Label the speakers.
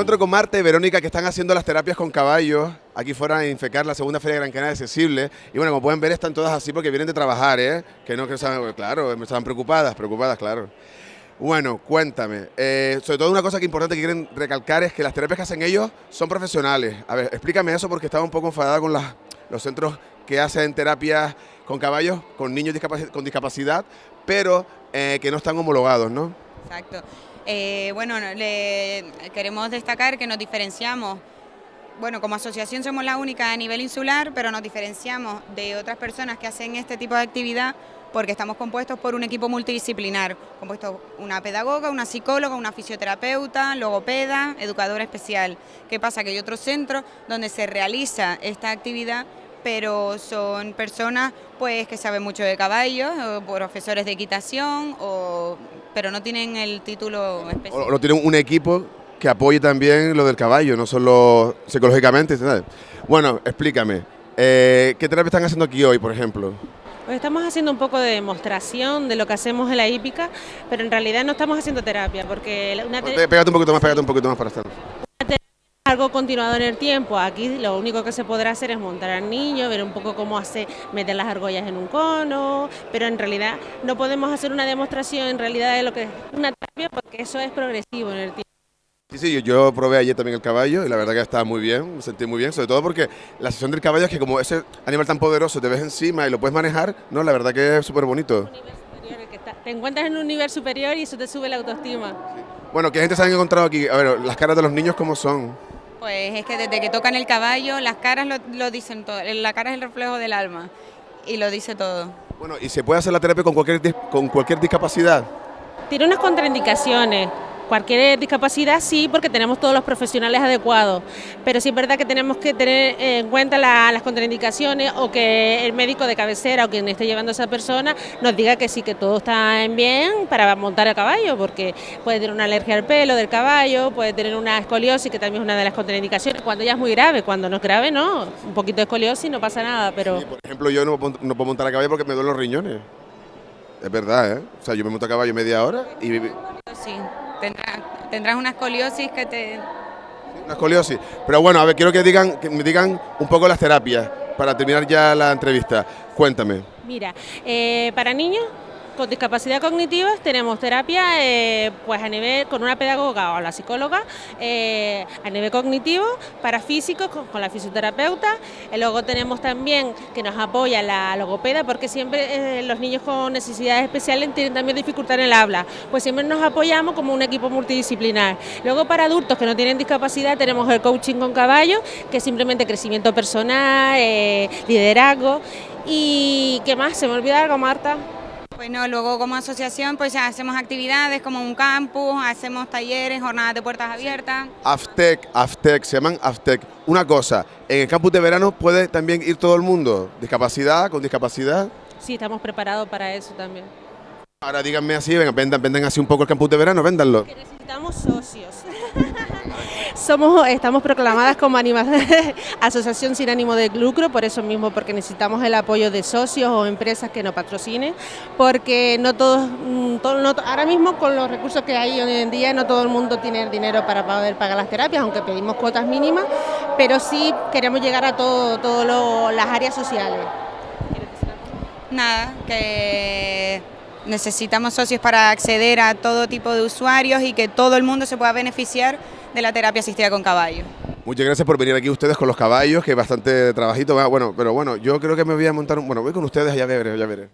Speaker 1: encuentro con Marta y Verónica que están haciendo las terapias con caballos aquí fuera en Infecar, la segunda feria de Gran Canaria accesible. Y bueno, como pueden ver, están todas así porque vienen de trabajar, ¿eh? Que no que estaban, claro, estaban preocupadas, preocupadas, claro. Bueno, cuéntame. Eh, sobre todo una cosa que importante que quieren recalcar es que las terapias que hacen ellos son profesionales. A ver, explícame eso porque estaba un poco enfadada con los centros que hacen terapias con caballos, con niños con discapacidad, pero eh, que no están homologados, ¿no?
Speaker 2: Exacto. Eh, bueno, queremos destacar que nos diferenciamos bueno, como asociación somos la única a nivel insular, pero nos diferenciamos de otras personas que hacen este tipo de actividad porque estamos compuestos por un equipo multidisciplinar, compuesto una pedagoga, una psicóloga, una fisioterapeuta, logopeda, educadora especial. ¿Qué pasa? Que hay otros centros donde se realiza esta actividad pero son personas pues que saben mucho de caballos, profesores de equitación, o, pero no tienen el título específico.
Speaker 1: O no tienen un equipo que apoye también lo del caballo, no solo psicológicamente. Bueno, explícame, eh, ¿qué terapia están haciendo aquí hoy, por ejemplo?
Speaker 3: Pues estamos haciendo un poco de demostración de lo que hacemos en la hípica, pero en realidad no estamos haciendo terapia, porque...
Speaker 1: Una Pégate un poquito más, pégate un poquito más para estar
Speaker 3: algo continuado en el tiempo. Aquí lo único que se podrá hacer es montar al niño, ver un poco cómo hace, meter las argollas en un cono, pero en realidad no podemos hacer una demostración en realidad de lo que es una terapia porque eso es progresivo en el tiempo.
Speaker 1: Sí, sí, yo, probé ayer también el caballo y la verdad que estaba muy bien, me sentí muy bien, sobre todo porque la sesión del caballo es que como ese animal tan poderoso te ves encima y lo puedes manejar, no, la verdad que es súper bonito.
Speaker 3: Te encuentras en un nivel superior y eso te sube la autoestima.
Speaker 1: Bueno, ¿qué gente se han encontrado aquí? A ver, las caras de los niños, ¿cómo son?
Speaker 2: Pues es que desde que tocan el caballo, las caras lo, dicen todo, la cara es el reflejo del alma y lo dice todo.
Speaker 1: Bueno, ¿y se puede hacer la terapia con cualquier, con cualquier discapacidad?
Speaker 3: Tiene unas contraindicaciones, Cualquier discapacidad sí, porque tenemos todos los profesionales adecuados, pero sí es verdad que tenemos que tener en cuenta las contraindicaciones o que el médico de cabecera o quien esté llevando a esa persona nos diga que sí, que todo está en bien para montar a caballo, porque puede tener una alergia al pelo del caballo, puede tener una escoliosis, que también es una de las contraindicaciones, cuando ya es muy grave, cuando no es grave no, un poquito de escoliosis no pasa nada, pero...
Speaker 1: por ejemplo, yo no, no puedo montar a caballo porque me duelen los riñones. Es verdad, ¿eh? O sea, yo me monto a caballo media hora y...
Speaker 2: Sí tendrás, una escoliosis que te...
Speaker 1: Una escoliosis. Pero bueno, a ver, quiero que, digan, que me digan un poco las terapias para terminar ya la entrevista. Cuéntame.
Speaker 3: Mira, eh, para niños con discapacidad cognitiva tenemos terapia eh, pues a nivel con una pedagoga o la psicóloga eh, a nivel cognitivo, para físicos con, la fisioterapeuta, y luego tenemos también que nos apoya la logopeda porque siempre eh, los niños con necesidades especiales tienen también dificultad en el habla, pues siempre nos apoyamos como un equipo multidisciplinar. Luego para adultos que no tienen discapacidad tenemos el coaching con caballo, que es simplemente crecimiento personal, liderazgo y ¿qué más? ¿Se me olvida algo Marta?
Speaker 2: Bueno, luego como asociación pues hacemos actividades como un campus, hacemos talleres, jornadas de puertas abiertas.
Speaker 1: AFTEC, AFTEC, se llaman AFTEC. Una cosa, en el campus de verano puede también ir todo el mundo, discapacidad, con discapacidad.
Speaker 3: Sí, estamos preparados para eso también.
Speaker 1: Ahora díganme así, vengan, vendan, vendan así un poco el campus de verano, véndanlo.
Speaker 3: Que necesitamos socios. Somos, estamos proclamadas como asociación sin ánimo de lucro, por eso mismo, porque necesitamos el apoyo de socios o empresas que nos patrocinen, porque no todos, mm, ahora mismo con los recursos que hay hoy en día, no todo el mundo tiene el dinero para poder pagar las terapias, aunque pedimos cuotas mínimas, pero sí queremos llegar a todas todo las áreas sociales.
Speaker 2: Nada, que necesitamos socios para acceder a todo tipo de usuarios y que todo el mundo se pueda beneficiar de la terapia asistida con caballo.
Speaker 1: Muchas gracias por venir aquí ustedes con los caballos, que bastante trabajito. Bueno, pero bueno, yo creo que me voy a montar un... Bueno, voy con ustedes, ya veré, ya veré.